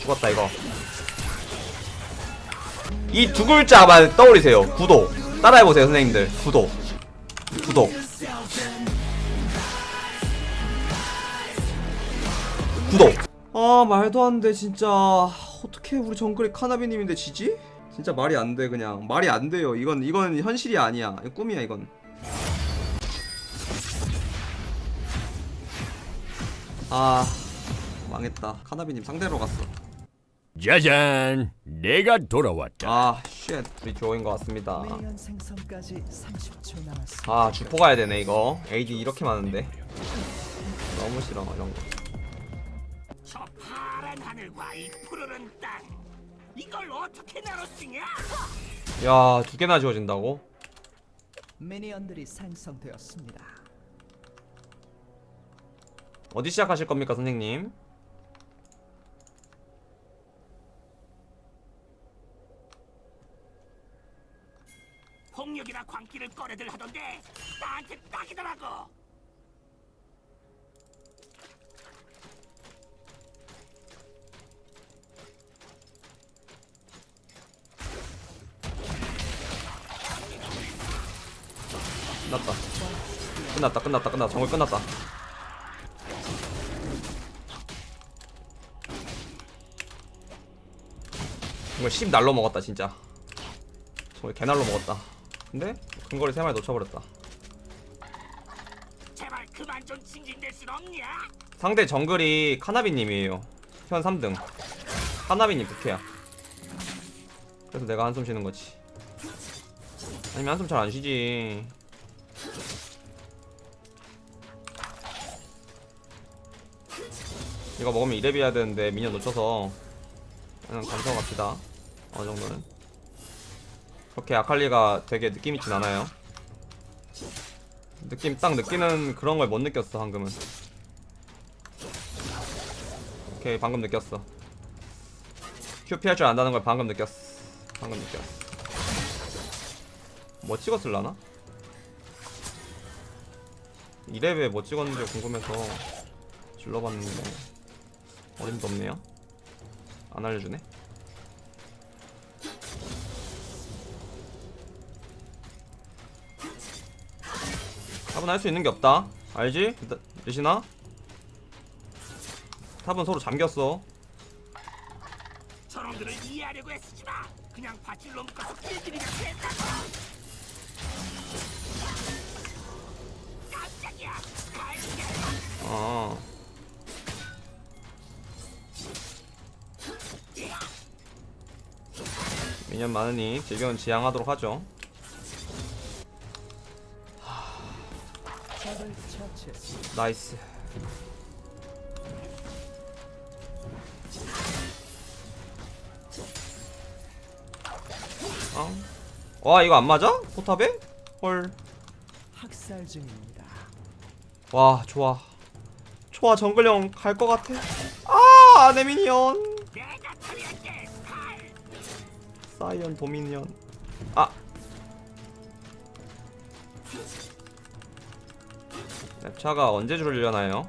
죽었다 이거. 이 두 글자만 떠올리세요. 구독 따라해보세요 선생님들. 구독 구독 구독 아 말도 안 돼 진짜. 어떻게 우리 정글이 카나비님인데 지지? 진짜 말이 안 돼 그냥. 말이 안 돼요. 이건 이건 현실이 아니야. 이거 꿈이야 이건. 아 망했다 카나비님 상대로 갔어 짜잔, 내가 돌아왔다. 아쉣 우리 듀오인 것 같습니다 미니언 생성까지 30초 남았습니다. 아 주포 가야 되네 이거 AD 이렇게 많은데 너무 싫어 이런 거 저 파란 하늘과 이 푸르른 땅 이걸 어떻게 나눠 쓰냐? 야, 두 개나 지워진다고? 미니언들이 생성되었습니다. 어디 시작하실 겁니까, 선생님? 폭력이나 광기를 꺼내들 하던데 나한테 딱이더라고. 끝났다. 끝났다, 끝났다, 끝났다. 정글 끝났다. 정말 10 날로 먹었다, 진짜. 정말 개 날로 먹었다. 근데 근거리 3마리 놓쳐버렸다. 제발 그만 좀 징징댈 순 없냐? 상대 정글이 카나비님이에요. 현 3등. 카나비님 부캐야. 그래서 내가 한숨 쉬는 거지. 아니면 한숨 잘 안 쉬지. 이거 먹으면 이랩 해야 되는데 미니언 놓쳐서 그냥 감성 갑시다. 어느 정도는. 그렇게 아칼리가 되게 느낌 있진 않아요. 느낌 딱 느끼는 그런 걸 못 느꼈어 방금은. 오케이 방금 느꼈어 큐 피할 줄 안다는 걸 방금 느꼈어 방금 느꼈어 뭐 찍었을라나? 이랩에 뭐 찍었는지 궁금해서 질러봤는데 어림도 없네요 안 알려주네 탑은 할 수 있는 게 없다 알지? 리시나? 탑은 서로 잠겼어 저놈들을 이해하려고 애쓰지 마. 그냥 밧줄로 묶어서 길들이면 된다고. 깜짝이야. 어. 미년 많으니 즐겨운 지향하도록 하죠. nice. 어? 와 이거 안 맞아? 포탑에? 헐. 학살 중입니다. 와 좋아. 좋아 정글형 갈 것 같아. 아 처리할게. 칼. 사이언 도미니언. 아. 랩차가 언제 줄려나요?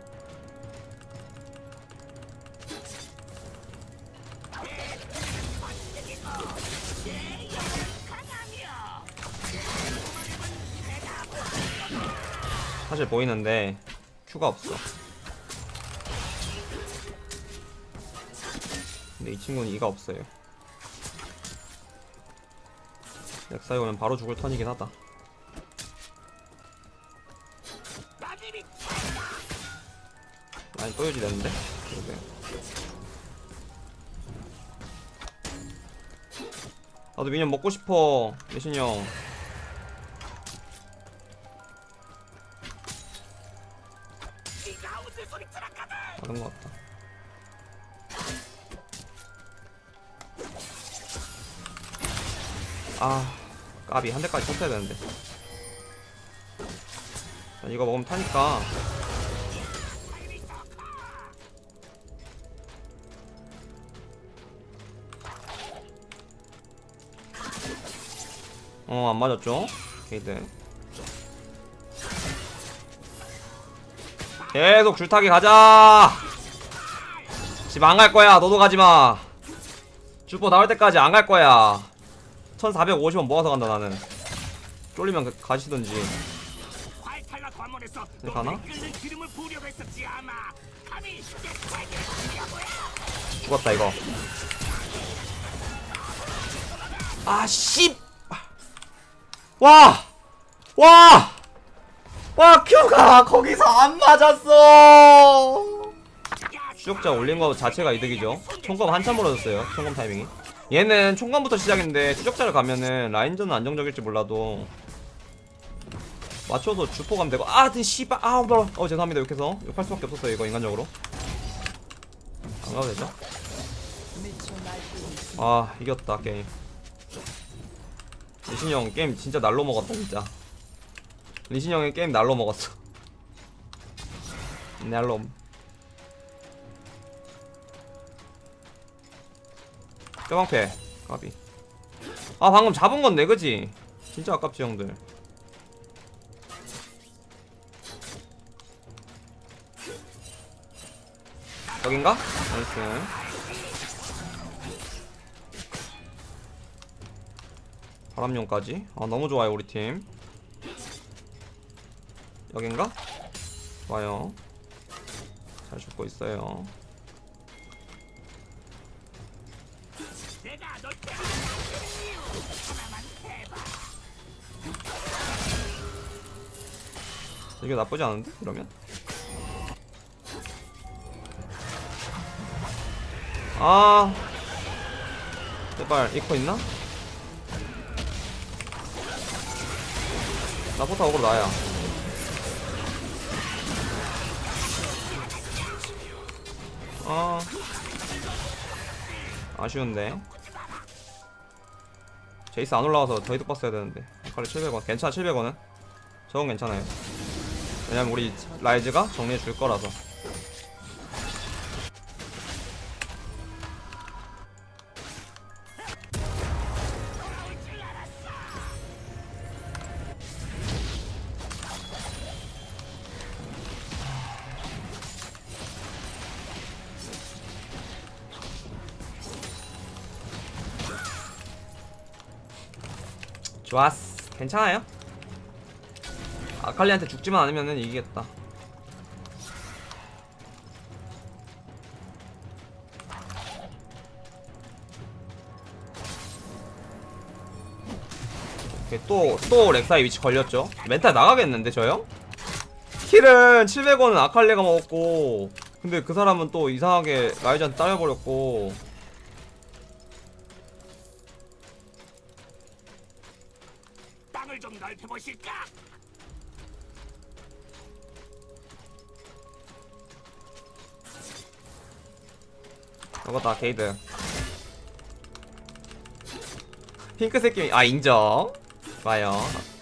사실 보이는데 큐가 없어. 근데 이 친구는 이가 없어요. 넥사이 오면 바로 죽을 턴이긴 하다. 또 유지되는데? 그러게. 나도 미니언 먹고 싶어, 예신이 형. 다른 것 같다. 아, 까비 한 대까지 쳤어야 되는데. 자, 이거 먹으면 타니까. 어, 안 맞았죠? 게이드. 계속 줄타기 가자! 집 안 갈 거야. 너도 가지마. 주포 나올 때까지 안 갈 거야. 1450원 모아서 간다 나는. 쫄리면 그- 가시던지. 가나? 죽었다 이거. 아 씨 와! 와! 와 큐가 거기서 안 맞았어 추적자 올린 거 자체가 이득이죠 총검 한참 멀어졌어요 총검 타이밍이 얘는 총검부터 시작인데 추적자를 가면은 라인전은 안정적일지 몰라도 맞춰서 주포 가면 되고 아든 씨발 아우 더러 어 죄송합니다 욕해서 욕할 수밖에 없었어요 이거 인간적으로 안 가도 되죠? 아 이겼다 게임 리신이 형 게임 진짜 날로 먹었다 진짜. 리신이 형의 게임 날로 먹었어. 날로 뼈방패 까비. 아 방금 잡은 건데 그지? 진짜 아깝지 형들. 여긴가? nice 바람용까지. 아 너무 좋아요 우리 팀. 여긴가? 좋아요. 잘 죽고 있어요. 이게 나쁘지 않은데 이러면? 아 제발 이코 있나? 나 포타 오고 나야. 아. 아쉬운데. 제이스 안 올라와서 더 이득 봤어야 되는데. 칼리 700원. 괜찮아 700원은? 저건 괜찮아요. 왜냐면 우리 라이즈가 정리해 줄 거라서 좋았어. 괜찮아요? 아칼리한테 죽지만 않으면 이기겠다. 오케이 또또 렉사이 위치 걸렸죠? 멘탈 나가겠는데 저 형? 킬은 700원은 아칼리가 먹었고 근데 그 사람은 또 이상하게 라이즈한테 따려버렸고 좀 넓혀보실까? 먹었다 게이드. 핑크색 게임 아 인정. 좋아요.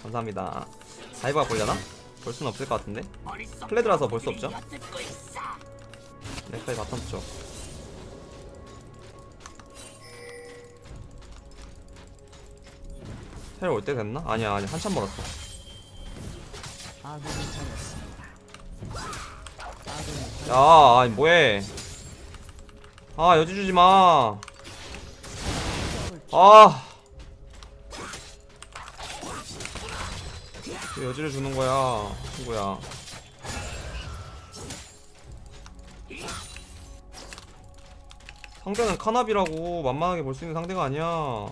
감사합니다. 다이브가 보려나? 볼 수는 없을 것 같은데. 플레드라서 볼 수 없죠. 넥타이 바텀 쪽 텔올때 됐나? 아니야 아니야. 한참 멀었어. 야 아니 뭐해? 아 여지 주지마. 아. 왜 여지를 주는 거야 친구야? 상대는 카나비라고 만만하게 볼 수 있는 상대가 아니야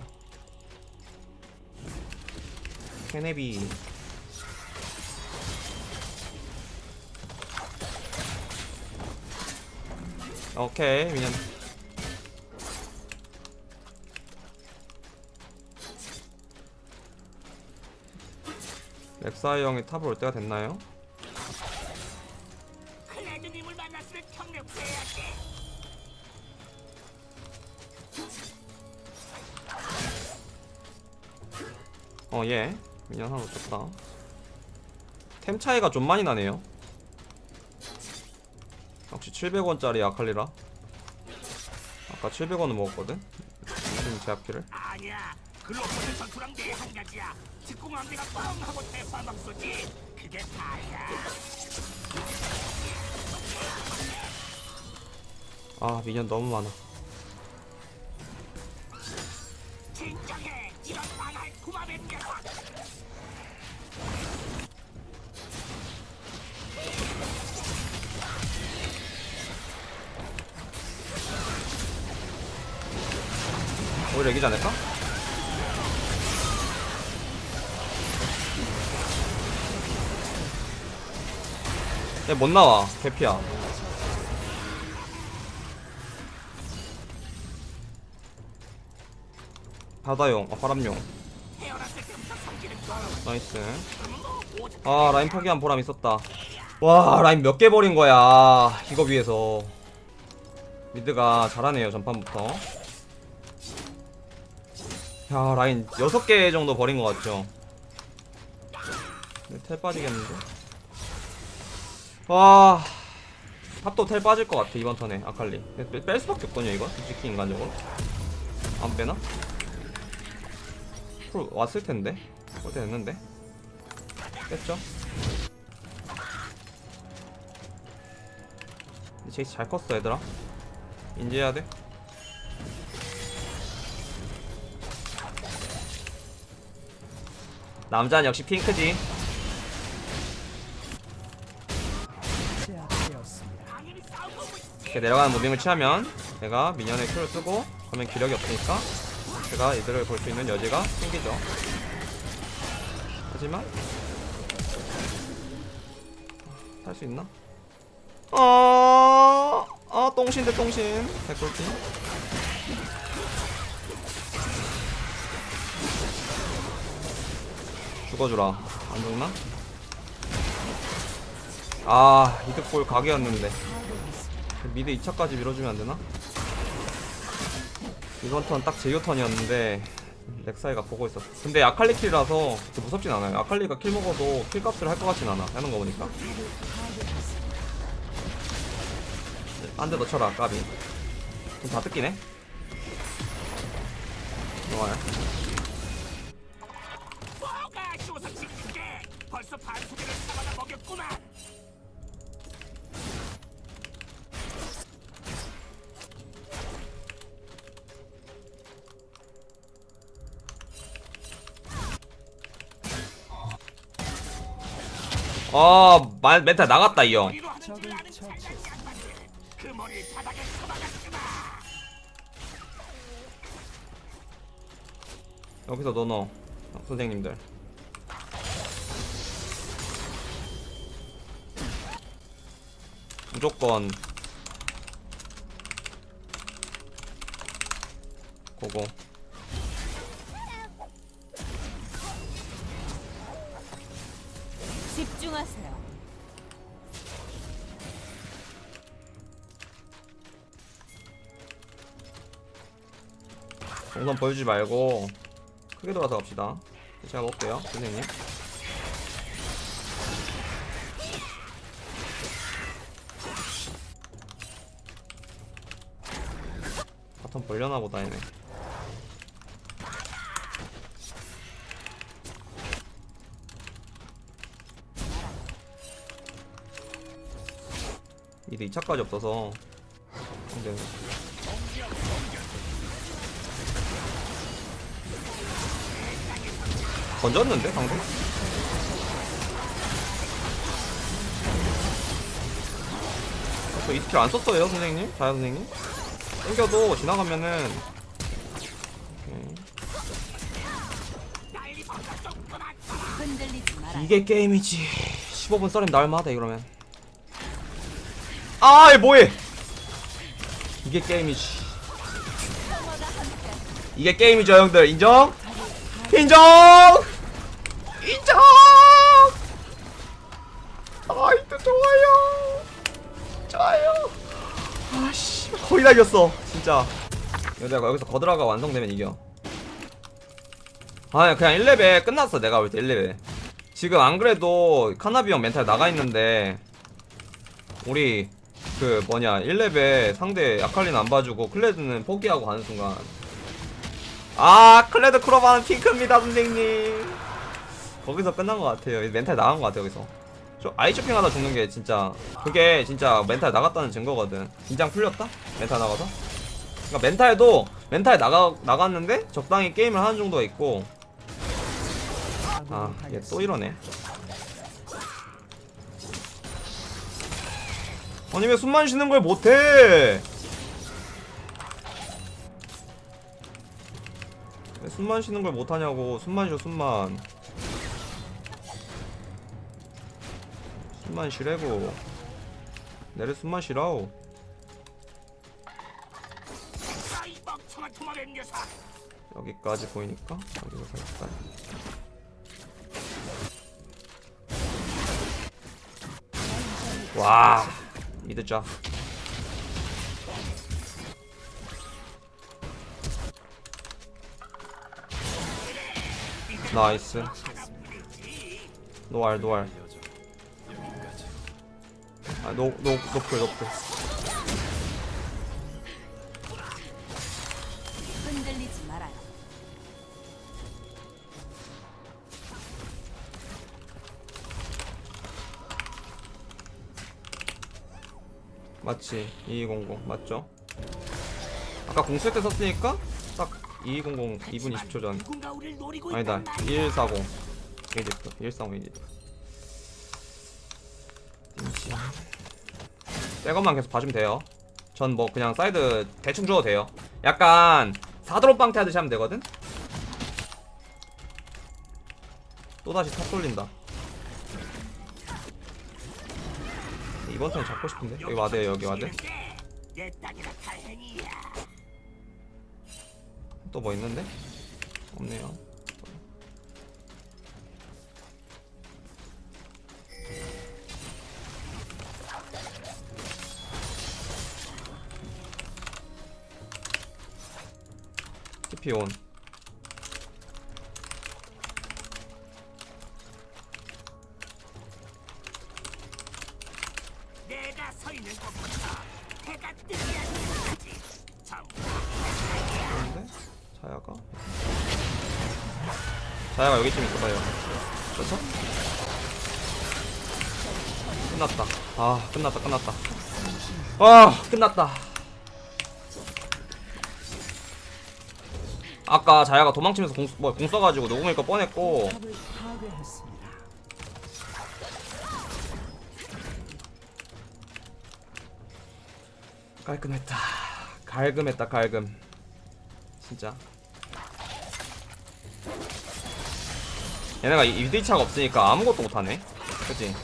케네비. 오케이 미년 렉사이 형이 탑을 올 때가 됐나요? 어예 미년 하나 놓쳤다 템 차이가 좀 많이 나네요 역시 700원짜리 아칼리라 아까 700원은 먹었거든 지금 제압키를 아니야. 글로벌 전투랑 내한 가지야. 직공함대가 뻥 하고 대파막 쏘지. 그게 다야. 아 미니언 너무 많아 오히려 이기지 않을까? 얘 못 나와. 개피야. 바다용. 아 바람용. nice. 아 라인 파괴한 보람 있었다. 와 라인 몇 개 버린 거야. 이거 위해서. mid가 잘하네요 전판부터 야 라인 6개 정도 버린 것 같죠? 텔 빠지겠는데? 와 top도 텔 빠질 것 같아 이번 턴에 아칼리. 뺄, 뺄 수밖에 없거든요 이거? 솔직히 인간적으로. 안 빼나? 플 왔을 텐데? 올 때 됐는데? 뺐죠? 제이스 잘 컸어 얘들아. 인지해야 돼 남자는 역시 핑크지. 이렇게 내려가는 무빙을 취하면 내가 미니언의 큐를 쓰고 그러면 기력이 없으니까 제가 이들을 볼 수 있는 여지가 생기죠. 하지만 살수 있나? 아, 아 똥신 대 똥신. 백골팀 죽어주라 안 죽나? 아 이득볼 각이었는데 미드 2차까지 밀어주면 안 되나? 이번 턴 딱 제이오 턴이었는데 렉사이가 보고 있었어. 근데 아칼리 킬이라서 무섭진 않아요. 아칼리가 kill 먹어도 kill 값을 할 것 같진 않아. 하는 거 보니까. 한대더 쳐라, 까비. 좀 다 뜯기네. 좋아요. 벌써 반수비를 잡아다 먹였구만 아, 말, 멘탈 나갔다, 이 형. 여기서 너 넣어. 어, 선생님들. 무조건 고고. 집중하세요. 동선 보여주지 말고 크게 돌아서 갑시다. 제가 먹을게요 선생님 바텀 벌려나 보다 얘네 이제 2차까지 없어서 근데 던졌는데 방금? 저이 스킬 안 썼어요 선생님? 자야 선생님? 땡겨도 지나가면은 오케이. 이게 게임이지 15분 썰림 나올만하다 이러면 아이 뭐해 이게 게임이지 이게 게임이죠 형들 인정? 인정! 인정! 아이도 좋아요 좋아요 아씨 거의 다 이겼어 진짜. 내가 여기서 거드라가 완성되면 이겨. 아 그냥 1레벨 끝났어 내가 볼 때 1레벨. 지금 안 그래도 카나비 형 멘탈 나가 있는데 우리 그 뭐냐 1레벨 상대 아칼리는 안 봐주고 클레드는 포기하고 가는 순간. 아 클레드 크로바는 핑크입니다 선생님. 거기서 끝난 것 같아요. 멘탈 나간 것 같아요 여기서 저 아이쇼핑 하다 죽는 게 진짜 그게 진짜 멘탈 나갔다는 증거거든. 긴장 풀렸다? 멘탈 나가서? 그러니까 멘탈도 멘탈 나가, 나갔는데 적당히 게임을 하는 정도가 있고. 아 얘 또 이러네. 아니 왜 숨만 쉬는 걸 못해! 왜 숨만 쉬는 걸 못하냐고. 숨만 쉬어 숨만 숨만 쉬래고. 내래 숨만 쉬라오. 여기까지 보이니까 여기서 살짝 와짜 나이스. 노알 노알 아노노 노플 노플. 흔들리지 말아요. 맞지? 2200 맞죠? 아까 공 쓸 때 썼으니까 딱 2200 2분 20초 전. 아니다. 있단 말이야. 140 이집트 140이 띵시 백업만 계속 봐주면 돼요. 전 뭐 그냥 사이드 대충 줘도 돼요. 약간 4드롭 방태 하듯이 하면 되거든? 또다시 탑 돌린다. 이번 턴 잡고 싶은데? 여기 와드에요 여기 다행이야. 또뭐 있는데? 없네요 TP 온. 그런데? 자야가? 자야가 여기쯤 있어 봐요 그렇죠? 끝났다. 아 끝났다 끝났다. 아 끝났다 아까 자야가 도망치면서 공, 뭐, 공 써가지고 녹음일 거 뻔했고. 깔끔했다. 갈금했다 갈금. 진짜. 얘네가 2대2차가 없으니까 아무것도 못하네. 그치?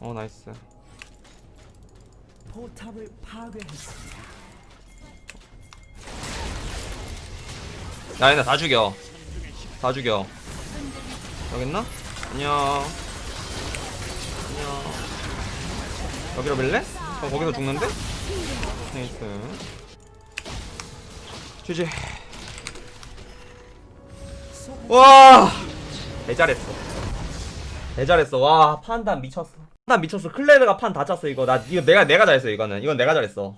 어 nice 포탑을 파괴했습니다. 야 얘네 다 죽여. 다 죽여. 여기 있나? 안녕. 안녕. 여기로 밀래? 그럼 거기서 죽는데? nice GG. 와! 개잘했어. 개잘했어. 와 판단 미쳤어 판단 미쳤어. 클레드가 판다 찼어 이거. 나 이거 내가 내가 잘했어 이거는. 이건 내가 잘했어